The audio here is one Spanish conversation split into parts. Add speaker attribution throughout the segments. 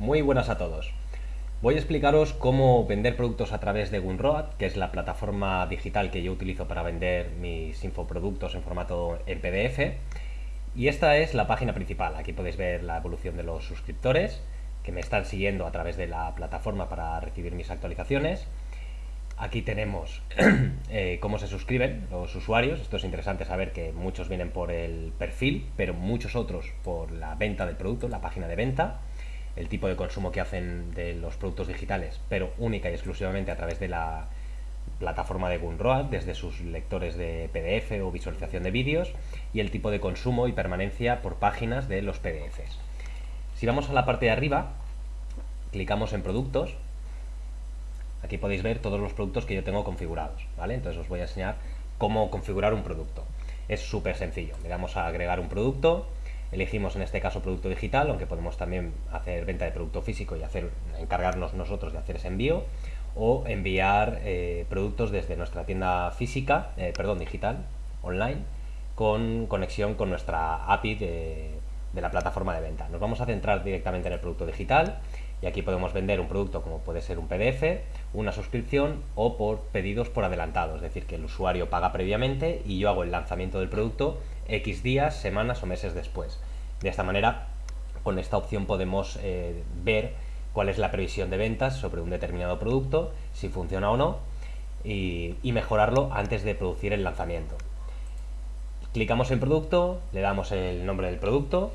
Speaker 1: Muy buenas a todos. Voy a explicaros cómo vender productos a través de Gunroad, que es la plataforma digital que yo utilizo para vender mis infoproductos en formato en PDF. Y esta es la página principal. Aquí podéis ver la evolución de los suscriptores que me están siguiendo a través de la plataforma para recibir mis actualizaciones. Aquí tenemos eh, cómo se suscriben los usuarios. Esto es interesante saber que muchos vienen por el perfil, pero muchos otros por la venta del producto, la página de venta el tipo de consumo que hacen de los productos digitales, pero única y exclusivamente a través de la plataforma de Gunroad, desde sus lectores de PDF o visualización de vídeos, y el tipo de consumo y permanencia por páginas de los PDFs. Si vamos a la parte de arriba, clicamos en productos, aquí podéis ver todos los productos que yo tengo configurados, ¿vale? Entonces os voy a enseñar cómo configurar un producto. Es súper sencillo, le damos a agregar un producto, Elegimos en este caso producto digital, aunque podemos también hacer venta de producto físico y hacer, encargarnos nosotros de hacer ese envío o enviar eh, productos desde nuestra tienda física, eh, perdón, digital, online, con conexión con nuestra API de, de la plataforma de venta. Nos vamos a centrar directamente en el producto digital y aquí podemos vender un producto como puede ser un PDF, una suscripción o por pedidos por adelantado, es decir, que el usuario paga previamente y yo hago el lanzamiento del producto X días, semanas o meses después. De esta manera, con esta opción podemos eh, ver cuál es la previsión de ventas sobre un determinado producto, si funciona o no, y, y mejorarlo antes de producir el lanzamiento. Clicamos en producto, le damos el nombre del producto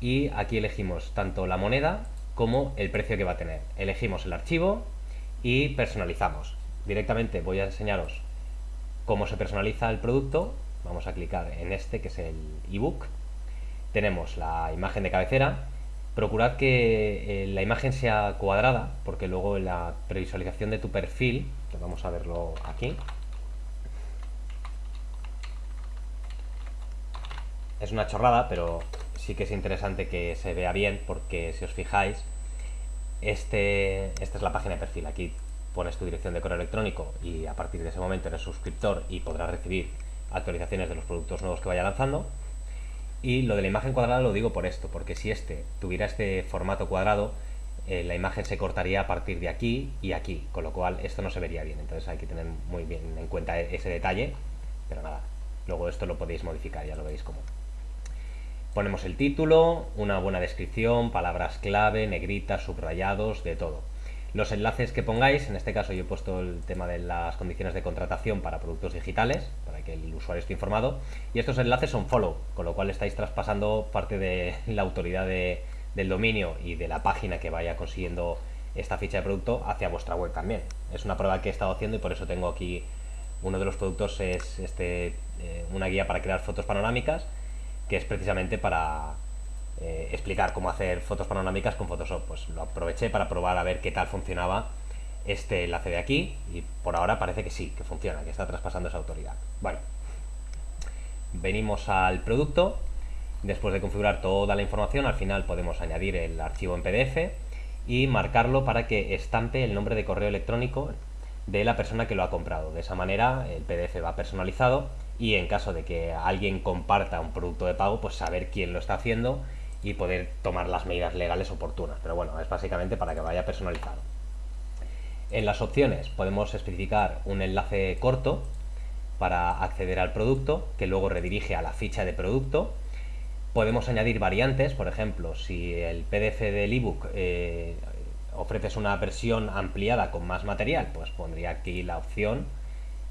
Speaker 1: y aquí elegimos tanto la moneda como el precio que va a tener. Elegimos el archivo y personalizamos. Directamente voy a enseñaros cómo se personaliza el producto. Vamos a clicar en este que es el ebook. Tenemos la imagen de cabecera. Procurad que eh, la imagen sea cuadrada porque luego la previsualización de tu perfil, vamos a verlo aquí, es una chorrada, pero sí que es interesante que se vea bien porque si os fijáis, este, esta es la página de perfil. Aquí pones tu dirección de correo electrónico y a partir de ese momento eres suscriptor y podrás recibir actualizaciones de los productos nuevos que vaya lanzando. Y lo de la imagen cuadrada lo digo por esto, porque si este tuviera este formato cuadrado, eh, la imagen se cortaría a partir de aquí y aquí, con lo cual esto no se vería bien. Entonces hay que tener muy bien en cuenta ese detalle, pero nada, luego esto lo podéis modificar, ya lo veis cómo. Ponemos el título, una buena descripción, palabras clave, negritas, subrayados, de todo. Los enlaces que pongáis, en este caso yo he puesto el tema de las condiciones de contratación para productos digitales, para que el usuario esté informado, y estos enlaces son follow, con lo cual estáis traspasando parte de la autoridad del dominio y de la página que vaya consiguiendo esta ficha de producto hacia vuestra web también. Es una prueba que he estado haciendo y por eso tengo aquí uno de los productos es este, eh, una guía para crear fotos panorámicas que es precisamente para eh, explicar cómo hacer fotos panorámicas con Photoshop. Pues lo aproveché para probar a ver qué tal funcionaba este enlace de aquí y por ahora parece que sí, que funciona, que está traspasando esa autoridad. Bueno, venimos al producto, después de configurar toda la información, al final podemos añadir el archivo en PDF y marcarlo para que estampe el nombre de correo electrónico de la persona que lo ha comprado. De esa manera el PDF va personalizado y en caso de que alguien comparta un producto de pago, pues saber quién lo está haciendo y poder tomar las medidas legales oportunas. Pero bueno, es básicamente para que vaya personalizado. En las opciones podemos especificar un enlace corto para acceder al producto que luego redirige a la ficha de producto. Podemos añadir variantes, por ejemplo, si el PDF del ebook eh, ofreces una versión ampliada con más material, pues pondría aquí la opción,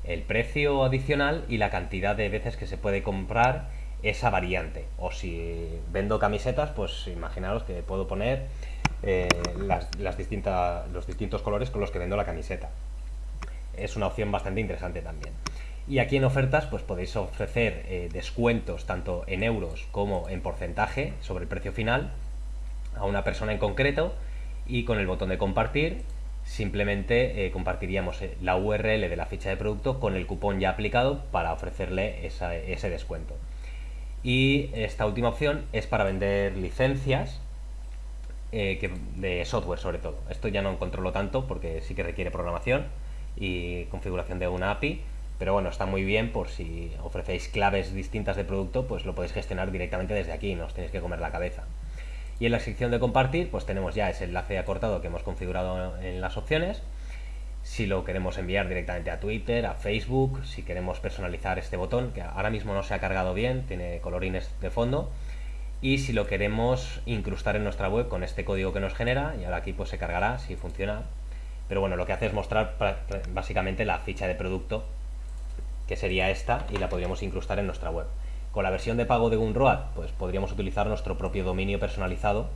Speaker 1: el precio adicional y la cantidad de veces que se puede comprar esa variante. O si vendo camisetas, pues imaginaros que puedo poner eh, las, los distintos colores con los que vendo la camiseta. Es una opción bastante interesante también. Y aquí en ofertas pues podéis ofrecer eh, descuentos tanto en euros como en porcentaje sobre el precio final a una persona en concreto y con el botón de compartir simplemente eh, compartiríamos la URL de la ficha de producto con el cupón ya aplicado para ofrecerle ese descuento. Y esta última opción es para vender licencias eh, de software sobre todo. Esto ya no controlo tanto porque sí que requiere programación y configuración de una API, pero bueno, está muy bien por si ofrecéis claves distintas de producto, pues lo podéis gestionar directamente desde aquí, no os tenéis que comer la cabeza. Y en la sección de compartir, pues tenemos ya ese enlace acortado que hemos configurado en las opciones. Si lo queremos enviar directamente a Twitter, a Facebook, si queremos personalizar este botón, que ahora mismo no se ha cargado bien, tiene colorines de fondo. Y si lo queremos incrustar en nuestra web con este código que nos genera, y ahora aquí pues se cargará si funciona. Pero bueno, lo que hace es mostrar básicamente la ficha de producto, que sería esta, y la podríamos incrustar en nuestra web. Con la versión de pago de Gunroad, pues podríamos utilizar nuestro propio dominio personalizado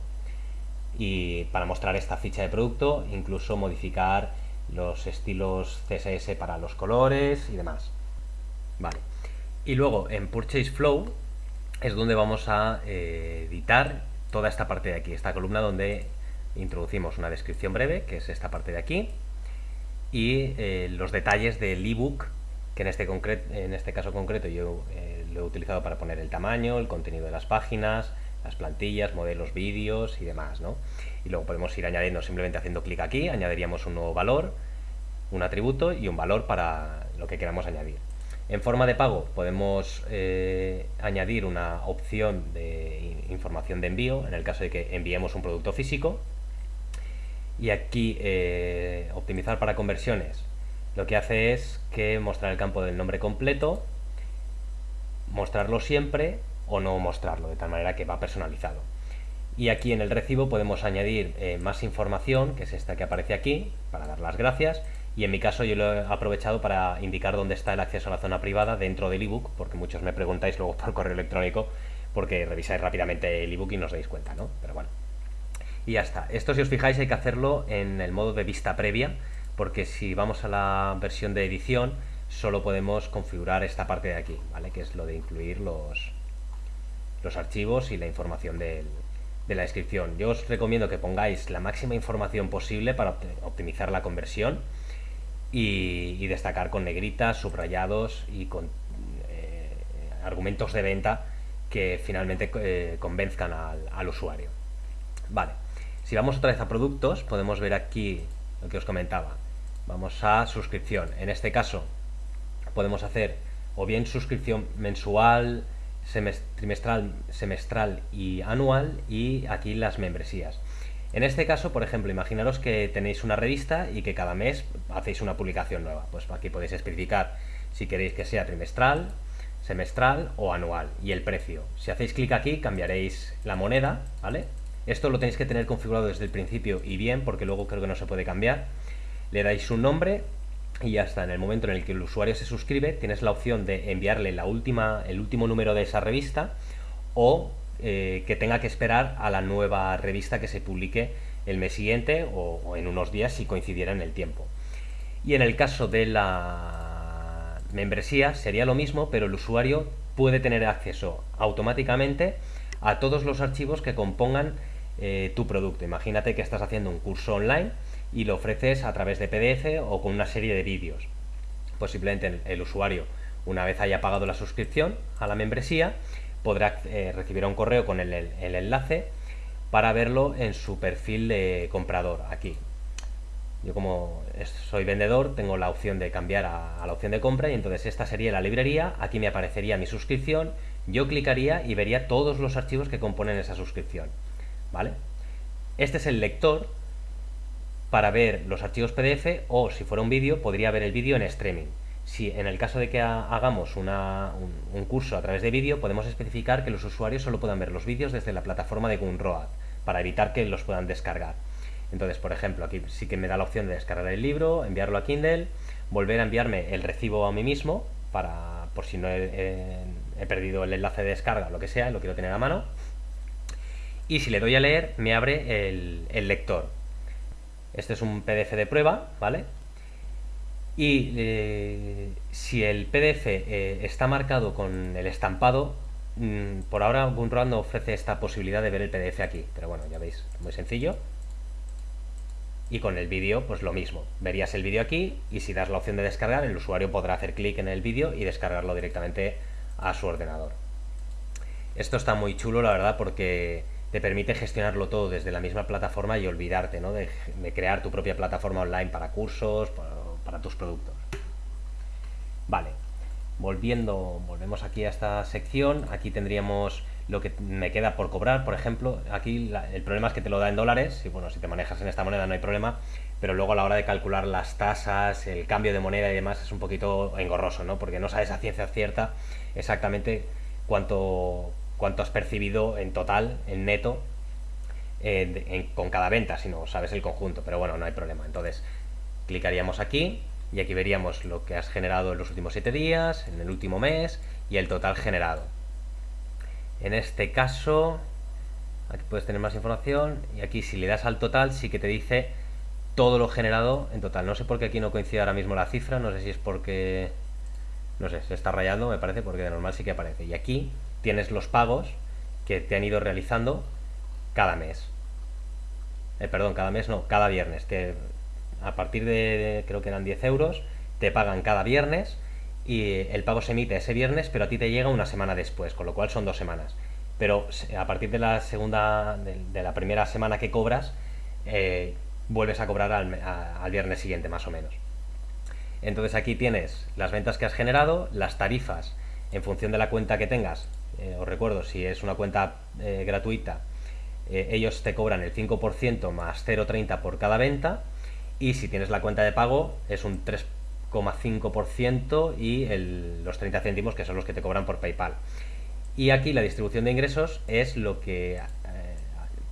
Speaker 1: y para mostrar esta ficha de producto, incluso modificar los estilos CSS para los colores y demás. Vale. Y luego en Purchase Flow es donde vamos a eh, editar toda esta parte de aquí, esta columna donde introducimos una descripción breve, que es esta parte de aquí, y eh, los detalles del ebook, que en este, en este caso concreto yo eh, lo he utilizado para poner el tamaño, el contenido de las páginas, las plantillas, modelos, vídeos y demás, ¿no? Y luego podemos ir añadiendo simplemente haciendo clic aquí, añadiríamos un nuevo valor, un atributo y un valor para lo que queramos añadir. En forma de pago podemos eh, añadir una opción de información de envío en el caso de que enviemos un producto físico. Y aquí eh, optimizar para conversiones lo que hace es que mostrar el campo del nombre completo, mostrarlo siempre o no mostrarlo, de tal manera que va personalizado. Y aquí en el recibo podemos añadir eh, más información, que es esta que aparece aquí, para dar las gracias. Y en mi caso yo lo he aprovechado para indicar dónde está el acceso a la zona privada dentro del ebook, porque muchos me preguntáis luego por correo electrónico, porque revisáis rápidamente el ebook y no os dais cuenta, ¿no? Pero bueno. Y ya está. Esto si os fijáis hay que hacerlo en el modo de vista previa, porque si vamos a la versión de edición, solo podemos configurar esta parte de aquí, ¿vale? que es lo de incluir los, los archivos y la información de la descripción. Yo os recomiendo que pongáis la máxima información posible para optimizar la conversión y, destacar con negritas, subrayados y con eh, argumentos de venta que finalmente eh, convenzcan al, al usuario. Vale, si vamos otra vez a productos, podemos ver aquí lo que os comentaba. Vamos a suscripción. En este caso, podemos hacer o bien suscripción mensual, trimestral, semestral y anual y aquí las membresías. En este caso, por ejemplo, imaginaros que tenéis una revista y que cada mes hacéis una publicación nueva. Pues aquí podéis especificar si queréis que sea trimestral, semestral o anual y el precio. Si hacéis clic aquí cambiaréis la moneda, ¿vale? Esto lo tenéis que tener configurado desde el principio y bien porque luego creo que no se puede cambiar. Le dais un nombre y ya está. En el momento en el que el usuario se suscribe, tienes la opción de enviarle la última, el último número de esa revista o eh, que tenga que esperar a la nueva revista que se publique el mes siguiente o, en unos días si coincidiera en el tiempo. Y en el caso de la membresía sería lo mismo, pero el usuario puede tener acceso automáticamente a todos los archivos que compongan eh, tu producto. Imagínate que estás haciendo un curso online y lo ofreces a través de PDF o con una serie de vídeos. Pues simplemente el, usuario, una vez haya pagado la suscripción a la membresía, podrá eh, recibir un correo con el, enlace para verlo en su perfil de comprador aquí. Yo como soy vendedor tengo la opción de cambiar a, a, la opción de compra y entonces esta sería la librería, aquí me aparecería mi suscripción, yo clicaría y vería todos los archivos que componen esa suscripción. ¿Vale? Este es el lector para ver los archivos PDF o si fuera un vídeo podría ver el vídeo en streaming. Si en el caso de que hagamos un, curso a través de vídeo podemos especificar que los usuarios solo puedan ver los vídeos desde la plataforma de Gunroad para evitar que los puedan descargar. Entonces, por ejemplo, aquí sí que me da la opción de descargar el libro, enviarlo a Kindle, volver a enviarme el recibo a mí mismo para por si no he, perdido el enlace de descarga lo que sea, lo quiero tener a mano. Y si le doy a leer, me abre el lector este es un PDF de prueba, ¿vale? Y eh, si el PDF eh, está marcado con el estampado, mm, por ahora Gunroad no ofrece esta posibilidad de ver el PDF aquí, pero bueno, ya veis, muy sencillo. Y con el vídeo, pues lo mismo. Verías el vídeo aquí y si das la opción de descargar, el usuario podrá hacer clic en el vídeo y descargarlo directamente a su ordenador. Esto está muy chulo, la verdad, porque te permite gestionarlo todo desde la misma plataforma y olvidarte ¿no? de, crear tu propia plataforma online para cursos, para, tus productos. Vale, volviendo, volvemos aquí a esta sección, aquí tendríamos lo que me queda por cobrar, por ejemplo, aquí el problema es que te lo da en dólares, y bueno, si te manejas en esta moneda no hay problema, pero luego a la hora de calcular las tasas, el cambio de moneda y demás es un poquito engorroso, ¿no? Porque no sabes a ciencia cierta exactamente cuánto, cuánto has percibido en total, en neto, eh, con cada venta, sino sabes el conjunto, pero bueno, no hay problema. Entonces, clicaríamos aquí y aquí veríamos lo que has generado en los últimos 7 días, en el último mes y el total generado. En este caso, aquí puedes tener más información y aquí si le das al total sí que te dice todo lo generado en total. No sé por qué aquí no coincide ahora mismo la cifra, no sé si es porque... No sé, se está rayando me parece, porque de normal sí que aparece. Y aquí tienes los pagos que te han ido realizando cada mes. Eh, perdón, cada mes no, cada viernes. Que a partir de, creo que eran 10 euros, te pagan cada viernes y el pago se emite ese viernes, pero a ti te llega una semana después, con lo cual son dos semanas. Pero a partir de la segunda, de, la primera semana que cobras, eh, vuelves a cobrar al, viernes siguiente, más o menos. Entonces aquí tienes las ventas que has generado, las tarifas en función de la cuenta que tengas. Eh, os recuerdo, si es una cuenta eh, gratuita, ellos te cobran el 5% más 0,30 por cada venta. Y si tienes la cuenta de pago, es un 3% 5% y los 30 céntimos que son los que te cobran por PayPal. Y aquí la distribución de ingresos es lo que eh,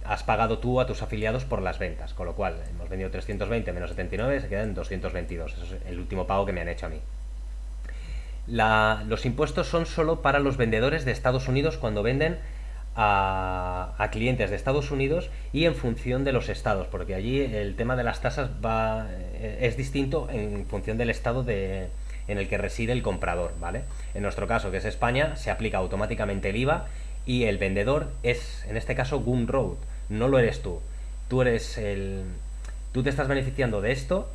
Speaker 1: has pagado tú a tus afiliados por las ventas, con lo cual hemos vendido 320 menos 79, se quedan 222, eso es el último pago que me han hecho a mí. Los impuestos son solo para los vendedores de Estados Unidos cuando venden a, clientes de Estados Unidos y en función de los estados, porque allí el tema de las tasas va, eh, es distinto en función del estado de, en el que reside el comprador, ¿vale? En nuestro caso, que es España, se aplica automáticamente el IVA y el vendedor es, en este caso, Gumroad, no lo eres tú. Tú eres el... Tú te estás beneficiando de esto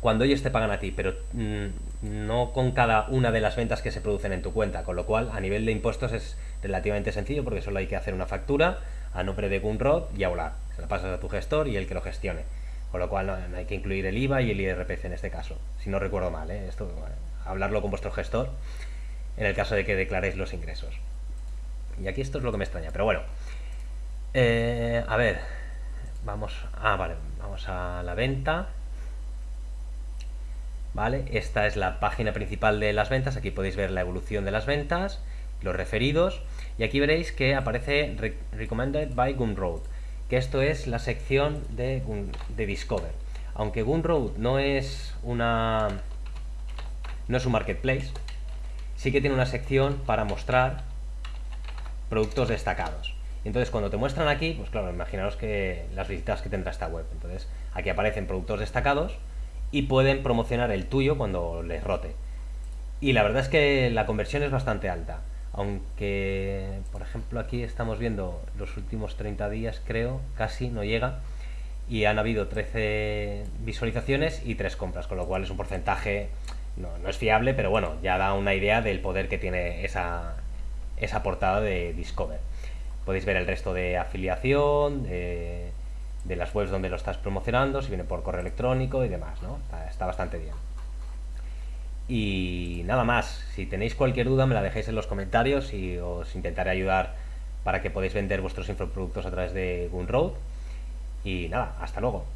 Speaker 1: cuando ellos te pagan a ti, pero mm, no con cada una de las ventas que se producen en tu cuenta, con lo cual a nivel de impuestos es relativamente sencillo porque solo hay que hacer una factura a nombre de Gunrod y hablar. Se la pasas a tu gestor y el que lo gestione. Con lo cual hay que incluir el IVA y el IRPF en este caso, si no recuerdo mal, ¿eh? esto hablarlo con vuestro gestor en el caso de que declaréis los ingresos. Y aquí esto es lo que me extraña, pero bueno. Eh, a ver, vamos, ah, vale, vamos a la venta. ¿Vale? Esta es la página principal de las ventas, aquí podéis ver la evolución de las ventas, los referidos, y aquí veréis que aparece Recommended by Gumroad, que esto es la sección de, de Discover. Aunque Gumroad no es una no es un marketplace, sí que tiene una sección para mostrar productos destacados. Entonces, cuando te muestran aquí, pues claro, imaginaros que las visitas que tendrá esta web. Entonces, aquí aparecen productos destacados, y pueden promocionar el tuyo cuando les rote. Y la verdad es que la conversión es bastante alta. Aunque, por ejemplo, aquí estamos viendo los últimos 30 días, creo, casi no llega. Y han habido 13 visualizaciones y 3 compras, con lo cual es un porcentaje, no, no es fiable, pero bueno, ya da una idea del poder que tiene esa, esa portada de Discover. Podéis ver el resto de afiliación, de las webs donde lo estás promocionando, si viene por correo electrónico y demás, ¿no? Está, bastante bien. Y nada más, si tenéis cualquier duda me la dejéis en los comentarios y os intentaré ayudar para que podáis vender vuestros infoproductos a través de Gunroad. Y nada, hasta luego.